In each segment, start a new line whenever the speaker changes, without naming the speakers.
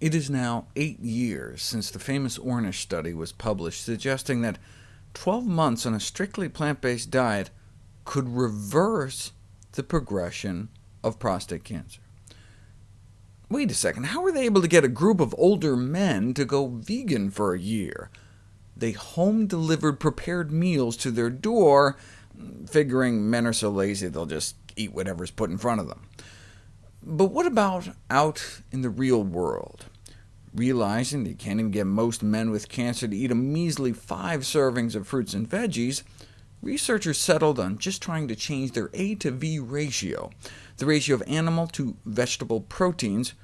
It is now eight years since the famous Ornish study was published, suggesting that 12 months on a strictly plant-based diet could reverse the progression of prostate cancer. Wait a second, how were they able to get a group of older men to go vegan for a year? They home-delivered prepared meals to their door, figuring men are so lazy they'll just eat whatever's put in front of them. But what about out in the real world? Realizing that you can't even get most men with cancer to eat a measly five servings of fruits and veggies, researchers settled on just trying to change their A to V ratio, the ratio of animal to vegetable proteins,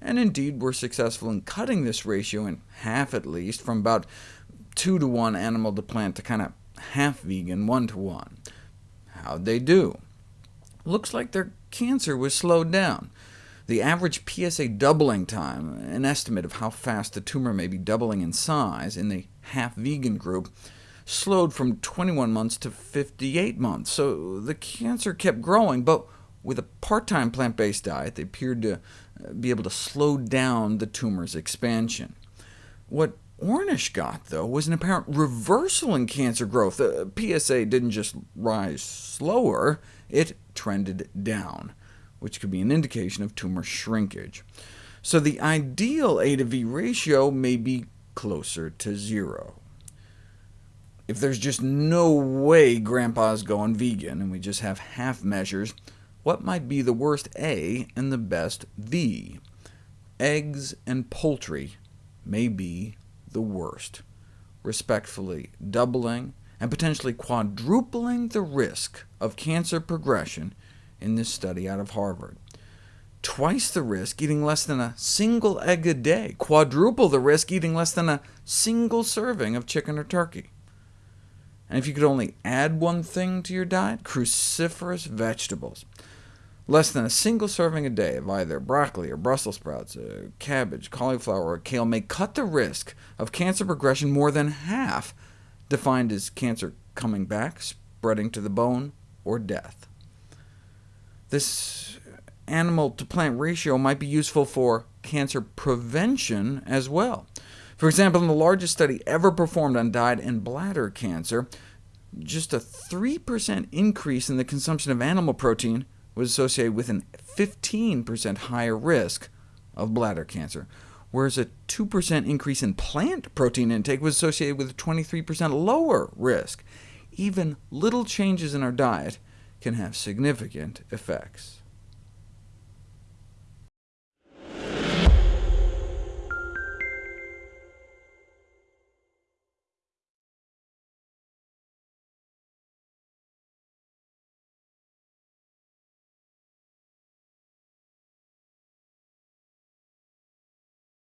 and indeed were successful in cutting this ratio in half at least, from about 2 to 1 animal to plant to kind of half vegan, 1 to 1. How'd they do? Looks like their cancer was slowed down. The average PSA doubling time, an estimate of how fast the tumor may be doubling in size in the half-vegan group, slowed from 21 months to 58 months, so the cancer kept growing, but with a part-time plant-based diet, they appeared to uh, be able to slow down the tumor's expansion. What Ornish got, though, was an apparent reversal in cancer growth. The PSA didn't just rise slower, it trended down, which could be an indication of tumor shrinkage. So the ideal A to V ratio may be closer to zero. If there's just no way Grandpa's going vegan, and we just have half measures, what might be the worst A and the best V? Eggs and poultry may be the worst, respectfully doubling and potentially quadrupling the risk of cancer progression in this study out of Harvard. Twice the risk eating less than a single egg a day, quadruple the risk eating less than a single serving of chicken or turkey. And if you could only add one thing to your diet, cruciferous vegetables. Less than a single serving a day of either broccoli or Brussels sprouts, uh, cabbage, cauliflower, or kale may cut the risk of cancer progression more than half, defined as cancer coming back, spreading to the bone, or death. This animal-to-plant ratio might be useful for cancer prevention as well. For example, in the largest study ever performed on diet and bladder cancer, just a 3% increase in the consumption of animal protein was associated with a 15% higher risk of bladder cancer, whereas a 2% increase in plant protein intake was associated with a 23% lower risk. Even little changes in our diet can have significant effects.